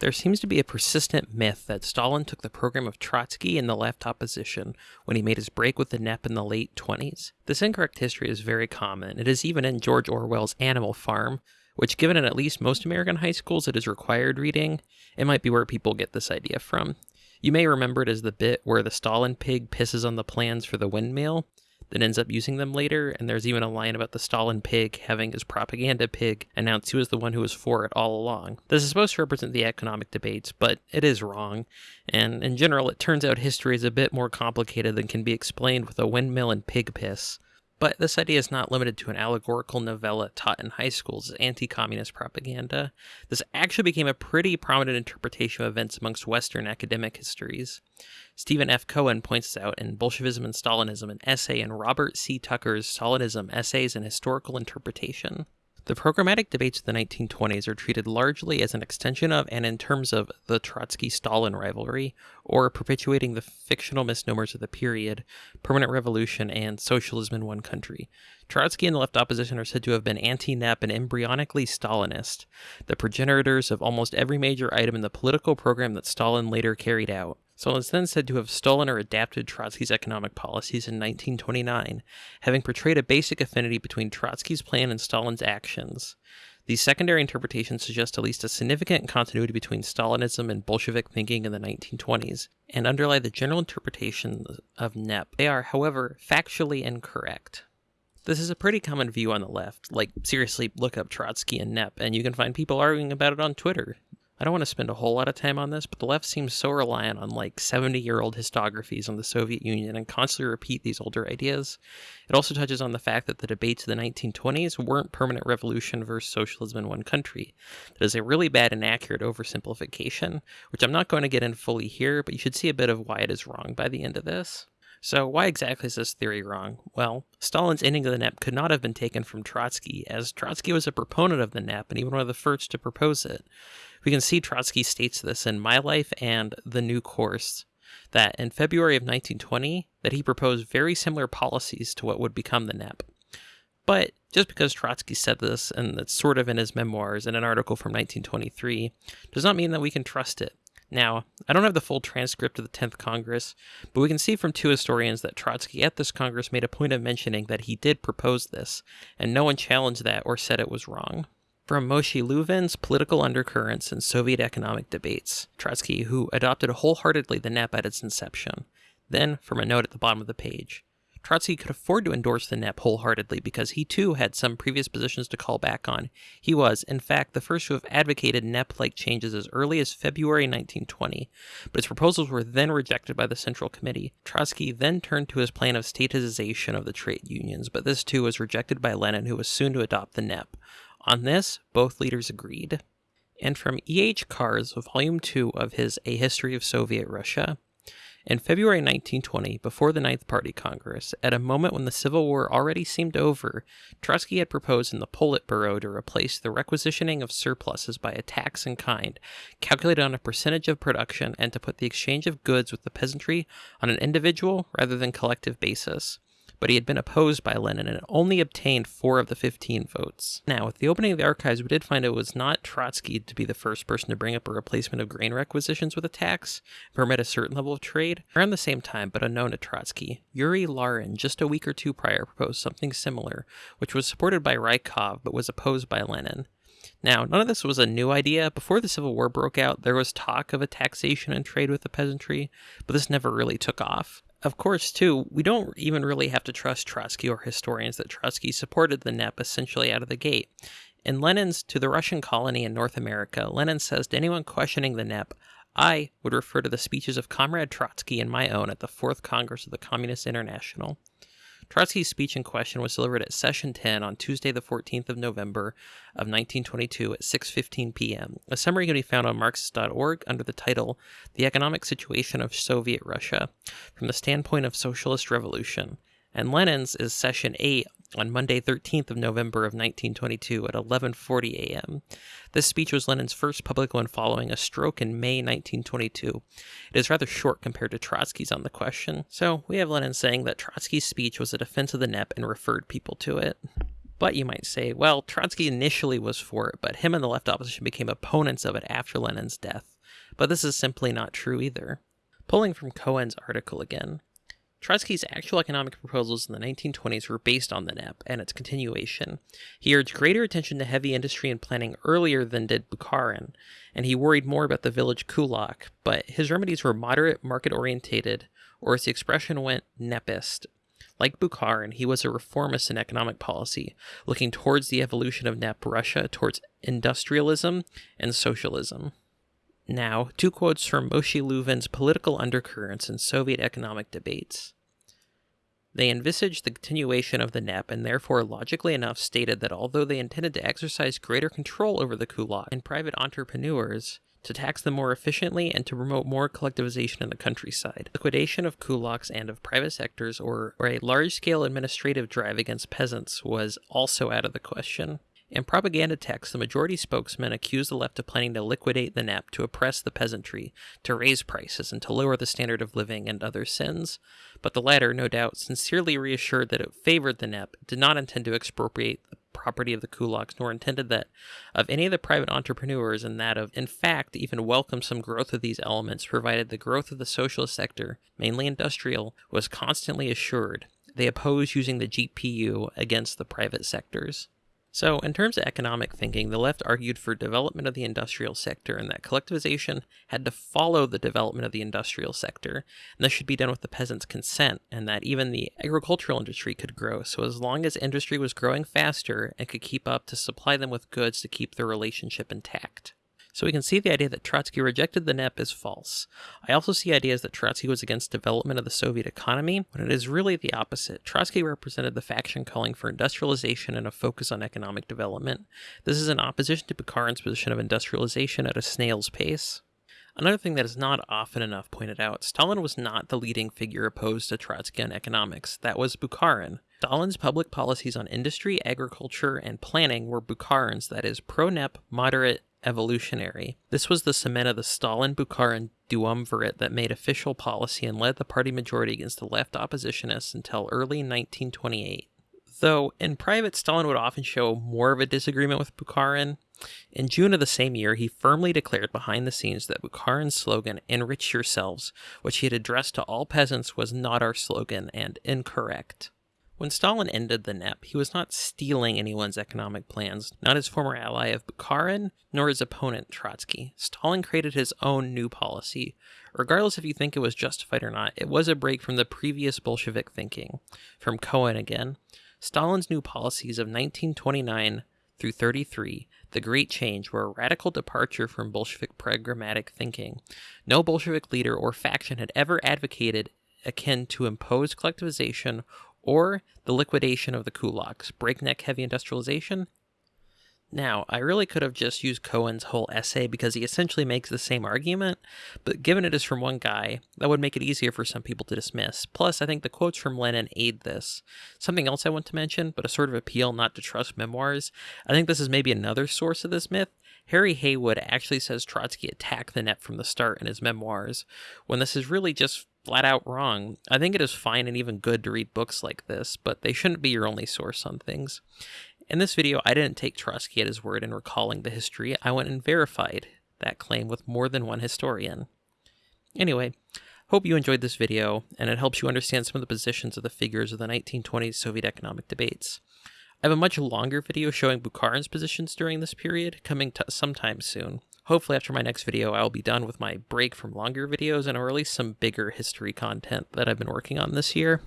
There seems to be a persistent myth that Stalin took the program of Trotsky and the left opposition when he made his break with the NEP in the late 20s. This incorrect history is very common. It is even in George Orwell's Animal Farm, which, given in at least most American high schools, it is required reading. It might be where people get this idea from. You may remember it as the bit where the Stalin pig pisses on the plans for the windmill, that ends up using them later. And there's even a line about the Stalin pig having his propaganda pig announce he was the one who was for it all along. This is supposed to represent the economic debates, but it is wrong. And in general, it turns out history is a bit more complicated than can be explained with a windmill and pig piss. But this idea is not limited to an allegorical novella taught in high schools as anti communist propaganda. This actually became a pretty prominent interpretation of events amongst Western academic histories. Stephen F. Cohen points this out in Bolshevism and Stalinism, an essay in Robert C. Tucker's Stalinism Essays and Historical Interpretation. The programmatic debates of the 1920s are treated largely as an extension of and in terms of the Trotsky Stalin rivalry, or perpetuating the fictional misnomers of the period, permanent revolution, and socialism in one country. Trotsky and the left opposition are said to have been anti NEP and embryonically Stalinist, the progenitors of almost every major item in the political program that Stalin later carried out. Stalin is then said to have stolen or adapted Trotsky's economic policies in 1929, having portrayed a basic affinity between Trotsky's plan and Stalin's actions. These secondary interpretations suggest at least a significant continuity between Stalinism and Bolshevik thinking in the 1920s, and underlie the general interpretation of NEP. They are, however, factually incorrect. This is a pretty common view on the left. Like, seriously, look up Trotsky and NEP, and you can find people arguing about it on Twitter. I don't want to spend a whole lot of time on this, but the left seems so reliant on like 70 year old historiographies on the Soviet Union and constantly repeat these older ideas. It also touches on the fact that the debates of the 1920s weren't permanent revolution versus socialism in one country. That is a really bad and accurate oversimplification, which I'm not going to get in fully here, but you should see a bit of why it is wrong by the end of this. So, why exactly is this theory wrong? Well, Stalin's ending of the NEP could not have been taken from Trotsky, as Trotsky was a proponent of the NEP and even one of the first to propose it. We can see Trotsky states this in My Life and The New Course that in February of 1920 that he proposed very similar policies to what would become the NEP. But just because Trotsky said this, and it's sort of in his memoirs in an article from 1923, does not mean that we can trust it. Now, I don't have the full transcript of the 10th Congress, but we can see from two historians that Trotsky at this Congress made a point of mentioning that he did propose this, and no one challenged that or said it was wrong from Moshe Lewin's Political Undercurrents in Soviet Economic Debates, Trotsky, who adopted wholeheartedly the NEP at its inception. Then, from a note at the bottom of the page, Trotsky could afford to endorse the NEP wholeheartedly because he too had some previous positions to call back on. He was, in fact, the first to have advocated NEP like changes as early as February 1920, but his proposals were then rejected by the Central Committee. Trotsky then turned to his plan of statization of the trade unions, but this too was rejected by Lenin, who was soon to adopt the NEP. On this, both leaders agreed. And from E.H. Carr's Volume 2 of his A History of Soviet Russia, in February 1920, before the Ninth Party Congress, at a moment when the Civil War already seemed over, Trotsky had proposed in the Politburo to replace the requisitioning of surpluses by a tax in kind, calculated on a percentage of production, and to put the exchange of goods with the peasantry on an individual rather than collective basis but he had been opposed by Lenin and only obtained four of the 15 votes. Now, with the opening of the archives, we did find it was not Trotsky to be the first person to bring up a replacement of grain requisitions with a tax, permit a certain level of trade. Around the same time, but unknown to Trotsky, Yuri Larin, just a week or two prior, proposed something similar, which was supported by Rykov but was opposed by Lenin. Now, none of this was a new idea. Before the Civil War broke out, there was talk of a taxation and trade with the peasantry, but this never really took off of course, too, we don't even really have to trust Trotsky or historians that Trotsky supported the NEP essentially out of the gate. In Lenin's To the Russian Colony in North America, Lenin says to anyone questioning the NEP, I would refer to the speeches of Comrade Trotsky and my own at the Fourth Congress of the Communist International. Trotsky's speech in question was delivered at session 10 on Tuesday the 14th of November of 1922 at 6:15 p.m. A summary can be found on marxist.org under the title The Economic Situation of Soviet Russia from the Standpoint of Socialist Revolution. And Lenin's is session 8 on Monday 13th of November of 1922 at 11:40 a.m. This speech was Lenin's first public one following a stroke in May 1922. It is rather short compared to Trotsky's on the question. So, we have Lenin saying that Trotsky's speech was a defense of the NEP and referred people to it. But you might say, well, Trotsky initially was for it, but him and the left opposition became opponents of it after Lenin's death. but this is simply not true either. Pulling from Cohen's article again, Trotsky's actual economic proposals in the 1920s were based on the NEP and its continuation. He urged greater attention to heavy industry and planning earlier than did Bukharin, and he worried more about the village kulak, but his remedies were moderate, market orientated, or as the expression went, nepist. Like Bukharin, he was a reformist in economic policy, looking towards the evolution of NEP Russia towards industrialism and socialism. Now, two quotes from Moshe Lewin's Political Undercurrents in Soviet Economic Debates. They envisaged the continuation of the NEP and therefore logically enough stated that although they intended to exercise greater control over the kulak and private entrepreneurs, to tax them more efficiently and to promote more collectivization in the countryside. Liquidation of kulaks and of private sectors or, or a large-scale administrative drive against peasants was also out of the question. In propaganda texts, the majority spokesman accused the left of planning to liquidate the NEP to oppress the peasantry, to raise prices, and to lower the standard of living and other sins. But the latter, no doubt, sincerely reassured that it favored the NEP, did not intend to expropriate the property of the kulaks, nor intended that of any of the private entrepreneurs, and that of, in fact, even welcomed some growth of these elements, provided the growth of the socialist sector, mainly industrial, was constantly assured. They opposed using the GPU against the private sectors. So, in terms of economic thinking, the left argued for development of the industrial sector and that collectivization had to follow the development of the industrial sector, and this should be done with the peasants' consent, and that even the agricultural industry could grow. So, as long as industry was growing faster and could keep up to supply them with goods to keep their relationship intact. So we can see the idea that Trotsky rejected the NEP is false. I also see ideas that Trotsky was against development of the Soviet economy, when it is really the opposite. Trotsky represented the faction calling for industrialization and a focus on economic development. This is in opposition to Bukharin's position of industrialization at a snail's pace. Another thing that is not often enough pointed out, Stalin was not the leading figure opposed to Trotsky on economics. That was Bukharin. Stalin's public policies on industry, agriculture, and planning were Bukharin's, that is, pro-NEP, moderate, evolutionary. This was the cement of the Stalin-Bukharin duumvirate that made official policy and led the party majority against the left oppositionists until early 1928. Though in private, Stalin would often show more of a disagreement with Bukharin. In June of the same year, he firmly declared behind the scenes that Bukharin's slogan, Enrich Yourselves, which he had addressed to all peasants, was not our slogan and incorrect. When Stalin ended the NEP, he was not stealing anyone's economic plans, not his former ally of Bukharin, nor his opponent Trotsky. Stalin created his own new policy. Regardless if you think it was justified or not, it was a break from the previous Bolshevik thinking. From Cohen again. Stalin's new policies of 1929 through 33, the Great Change, were a radical departure from Bolshevik pragmatic thinking. No Bolshevik leader or faction had ever advocated akin to imposed collectivization or the liquidation of the kulaks, breakneck heavy industrialization. Now, I really could have just used Cohen's whole essay because he essentially makes the same argument, but given it is from one guy, that would make it easier for some people to dismiss. Plus, I think the quotes from Lenin aid this. Something else I want to mention, but a sort of appeal not to trust memoirs. I think this is maybe another source of this myth. Harry Haywood actually says Trotsky attacked the NEP from the start in his memoirs, when this is really just flat out wrong. I think it is fine and even good to read books like this, but they shouldn't be your only source on things. In this video, I didn't take Trotsky at his word in recalling the history. I went and verified that claim with more than one historian. Anyway, hope you enjoyed this video, and it helps you understand some of the positions of the figures of the 1920s Soviet economic debates. I have a much longer video showing Bukharin's positions during this period, coming sometime soon. Hopefully after my next video, I'll be done with my break from longer videos and I'll release some bigger history content that I've been working on this year.